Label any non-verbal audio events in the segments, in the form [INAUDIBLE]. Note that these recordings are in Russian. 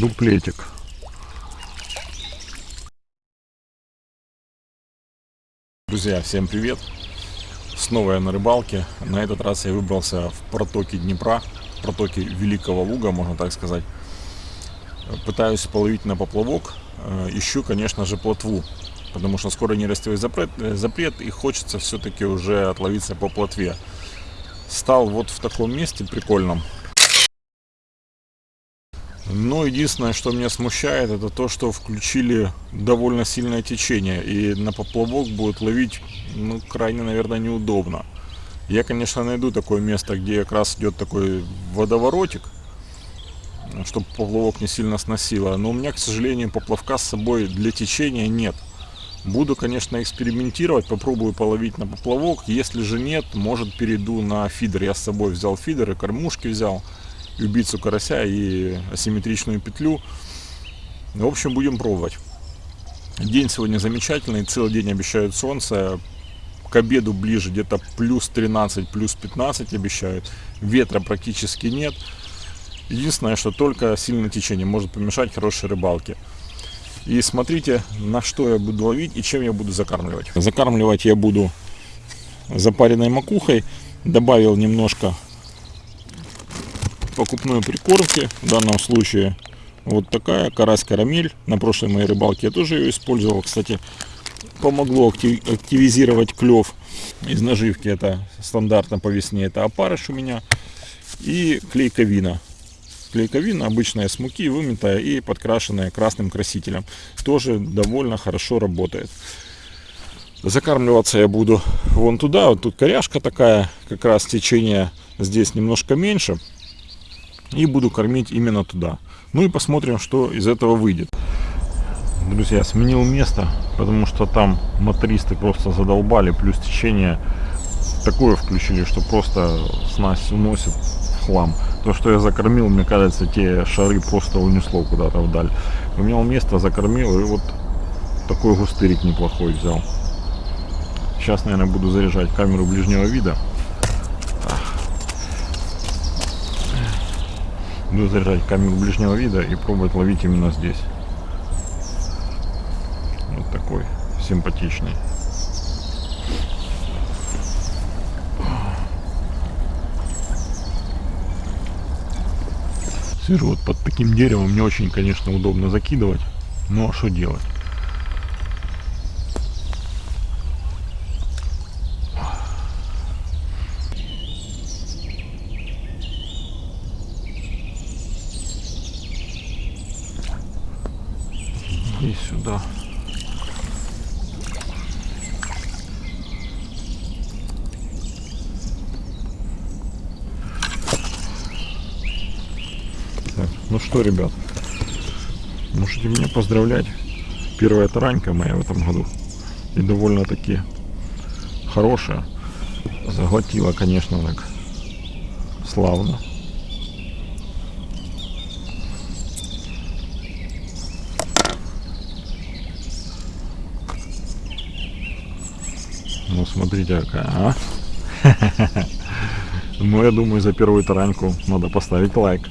дуплетик. Друзья, всем привет! Снова я на рыбалке. На этот раз я выбрался в протоки Днепра, протоки Великого Луга, можно так сказать. Пытаюсь половить на поплавок. Э, ищу, конечно же, плотву, потому что скоро нерестовый запрет, э, запрет и хочется все-таки уже отловиться по плотве. Стал вот в таком месте прикольном. Но единственное, что меня смущает, это то, что включили довольно сильное течение. И на поплавок будет ловить, ну, крайне, наверное, неудобно. Я, конечно, найду такое место, где как раз идет такой водоворотик, чтобы поплавок не сильно сносило. Но у меня, к сожалению, поплавка с собой для течения нет. Буду, конечно, экспериментировать, попробую половить на поплавок. Если же нет, может перейду на фидер. Я с собой взял фидер и кормушки взял убийцу карася, и асимметричную петлю. В общем, будем пробовать. День сегодня замечательный, целый день обещают солнце. К обеду ближе где-то плюс 13, плюс 15 обещают. Ветра практически нет. Единственное, что только сильное течение может помешать хорошей рыбалке. И смотрите, на что я буду ловить и чем я буду закармливать. Закармливать я буду запаренной макухой. Добавил немножко покупной прикормки. В данном случае вот такая карась карамель. На прошлой моей рыбалке я тоже ее использовал. Кстати, помогло активизировать клев. Из наживки это стандартно по весне. Это опарыш у меня. И клейковина. Клейковина обычная с муки, вымытая и подкрашенная красным красителем. Тоже довольно хорошо работает. Закармливаться я буду вон туда. Вот тут коряшка такая, как раз течение здесь немножко меньше и буду кормить именно туда. Ну и посмотрим, что из этого выйдет. Друзья, сменил место, потому что там мотористы просто задолбали, плюс течение такое включили, что просто снасть уносит в хлам. То, что я закормил, мне кажется, те шары просто унесло куда-то вдаль. Поменял место, закормил и вот такой густырик неплохой взял. Сейчас, наверное, буду заряжать камеру ближнего вида. Буду заряжать камеру ближнего вида и пробовать ловить именно здесь. Вот такой симпатичный. Сижу вот под таким деревом, мне очень, конечно, удобно закидывать. А что делать? И сюда. Так, ну что, ребят, можете меня поздравлять. Первая таранька моя в этом году. И довольно-таки хорошая. Заглотила, конечно, так славно. Ну, смотрите какая, а. [LAUGHS] Ну, я думаю, за первую тараньку надо поставить лайк.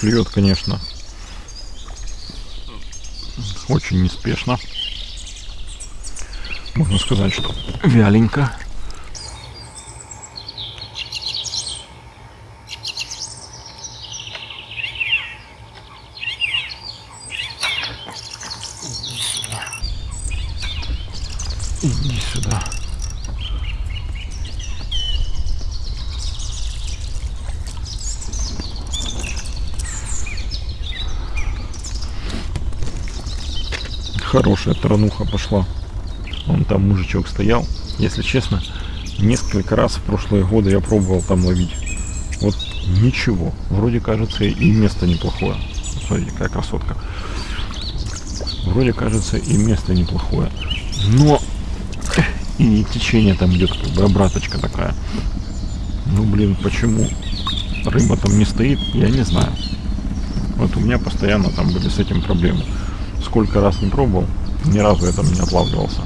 Клюет, конечно, очень неспешно. Можно сказать, что вяленько. Иди сюда. Хорошая тарануха пошла. Он там мужичок стоял. Если честно, несколько раз в прошлые годы я пробовал там ловить. Вот ничего. Вроде кажется и место неплохое. Смотрите, какая красотка. Вроде кажется и место неплохое. Но и течение там идет как бы обраточка такая. Ну блин, почему рыба там не стоит, я не знаю. Вот у меня постоянно там были с этим проблемы. Сколько раз не пробовал, ни разу там не отлавливался.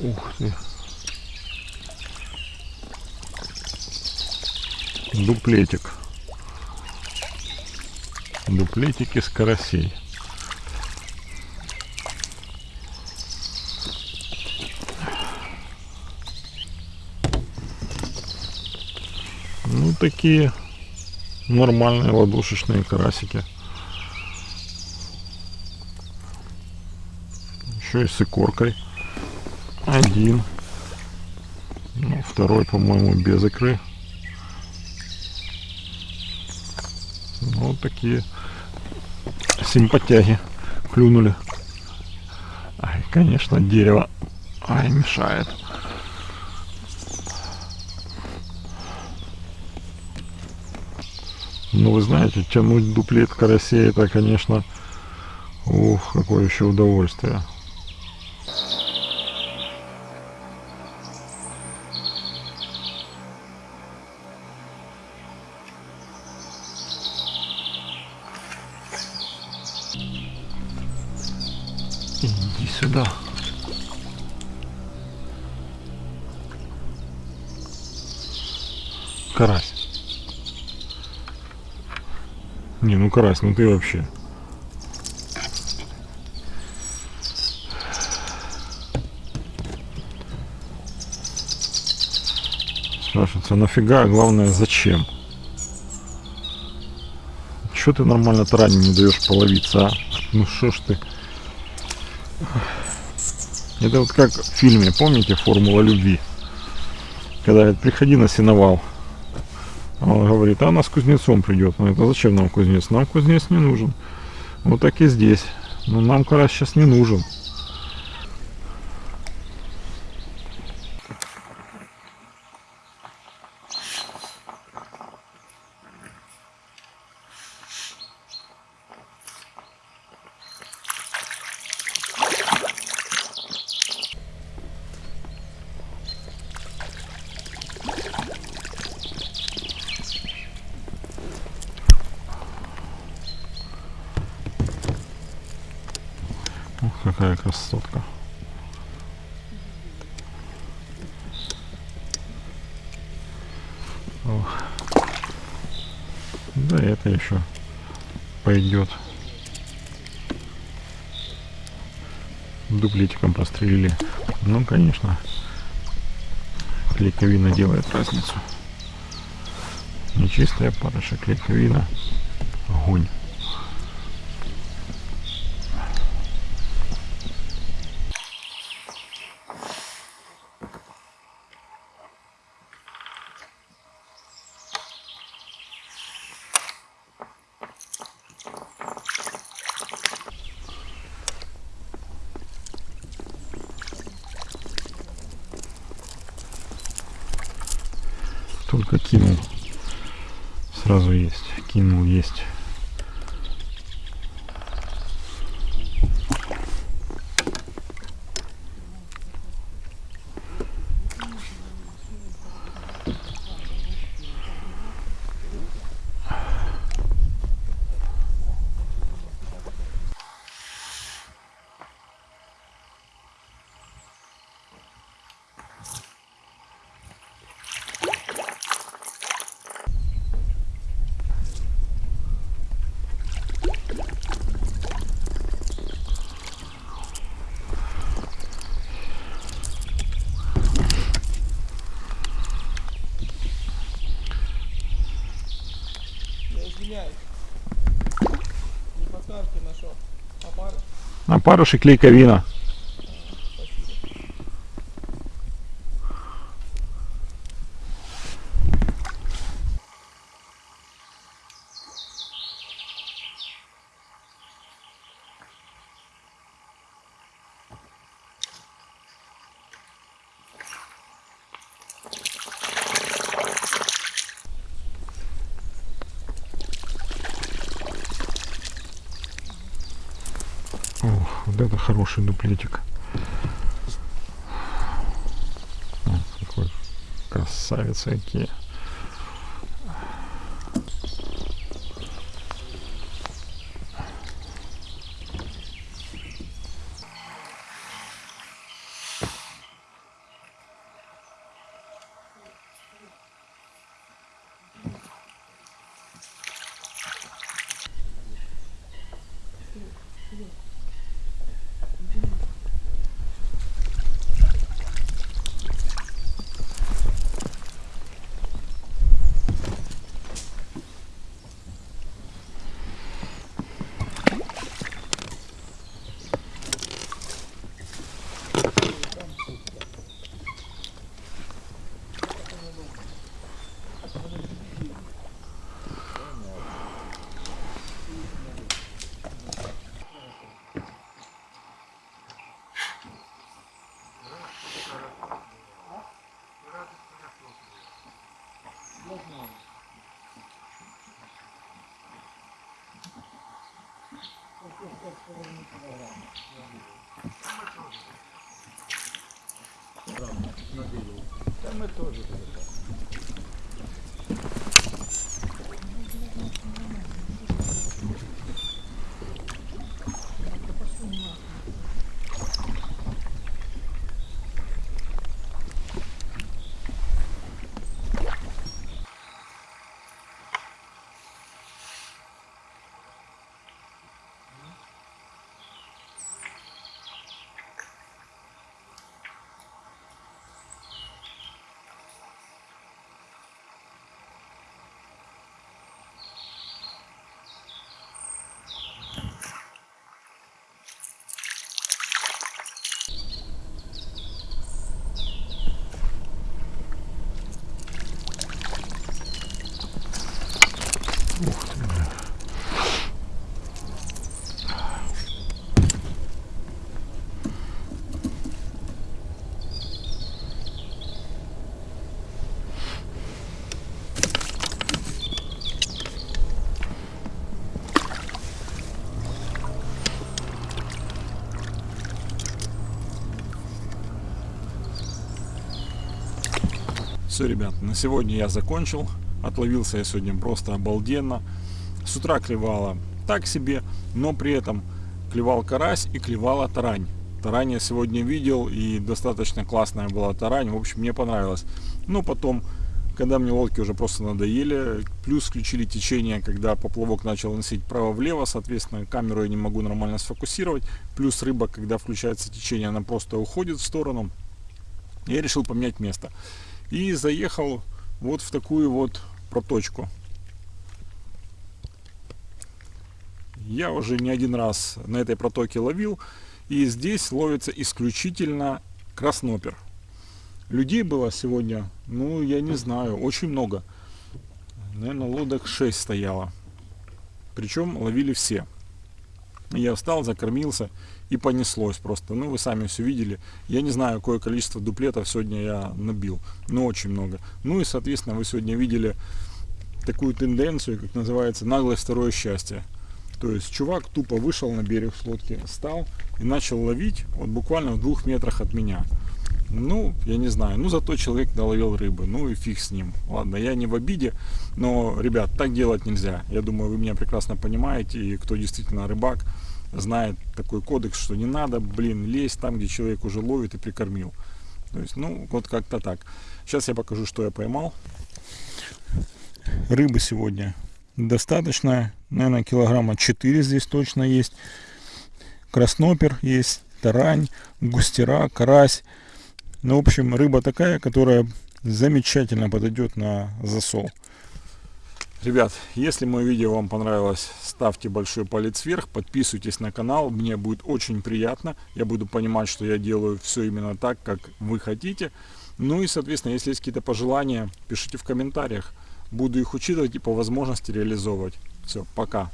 Ух ты. Дуплетик. Дуплетик из карасей. Ну, такие нормальные ладошечные карасики. Еще и с икоркой. Один. Ну, второй, по-моему, без икры. Ну, вот такие симпатяги клюнули. Ай, конечно, дерево. Ай, мешает. Ну, вы знаете, тянуть дуплет карасей, это, конечно, ух, какое еще удовольствие. Карась. Не, ну карась, ну ты вообще. Спрашивается, нафига, а главное, зачем? Чё ты нормально тарани не даешь половиться, а? Ну что ж ты? Это вот как в фильме, помните, «Формула любви»? Когда говорит, приходи на сеновал. А он говорит, а она с кузнецом придет. Ну это зачем нам кузнец? Нам кузнец не нужен. Вот так и здесь. Но нам карась сейчас не нужен. Ух, какая красотка. Ох. Да это еще пойдет. Дуплетиком прострелили. Ну, конечно, клейковина делает разницу. Нечистая парыша, клейковина, огонь. Только кинул. Сразу есть. Кинул есть. Я извиняюсь. Не подходит. ставки на что? Опарыш? И клейковина. Это хороший дуплетик. Красавицы какие. Да мы тоже. Все, ребят, на сегодня я закончил. Отловился я сегодня просто обалденно. С утра клевала так себе, но при этом клевал карась и клевала тарань. Тарань я сегодня видел и достаточно классная была тарань. В общем, мне понравилось. Но потом, когда мне лодки уже просто надоели, плюс включили течение, когда поплавок начал носить право-влево, соответственно, камеру я не могу нормально сфокусировать. Плюс рыба, когда включается течение, она просто уходит в сторону. Я решил поменять место и заехал вот в такую вот проточку. Я уже не один раз на этой протоке ловил, и здесь ловится исключительно краснопер. Людей было сегодня, ну, я не знаю, очень много. Наверное, лодок 6 стояло. Причем ловили все. Я встал, закормился и понеслось просто. Ну, вы сами все видели. Я не знаю, какое количество дуплетов сегодня я набил, но очень много. Ну и, соответственно, вы сегодня видели такую тенденцию, как называется, наглое второе счастье. То есть чувак тупо вышел на берег с лодки, встал и начал ловить вот буквально в двух метрах от меня. Ну, я не знаю, ну зато человек наловил рыбы, ну и фиг с ним. Ладно, я не в обиде, но, ребят, так делать нельзя. Я думаю, вы меня прекрасно понимаете, и кто действительно рыбак, знает такой кодекс, что не надо, блин, лезть там, где человек уже ловит и прикормил. То есть, ну, вот как-то так. Сейчас я покажу, что я поймал. Рыбы сегодня достаточно, наверное, килограмма 4 здесь точно есть. Краснопер есть, тарань, густера, карась. Ну, в общем, рыба такая, которая замечательно подойдет на засол. Ребят, если мое видео вам понравилось, ставьте большой палец вверх, подписывайтесь на канал, мне будет очень приятно. Я буду понимать, что я делаю все именно так, как вы хотите. Ну и, соответственно, если есть какие-то пожелания, пишите в комментариях. Буду их учитывать и по возможности реализовывать. Все, пока.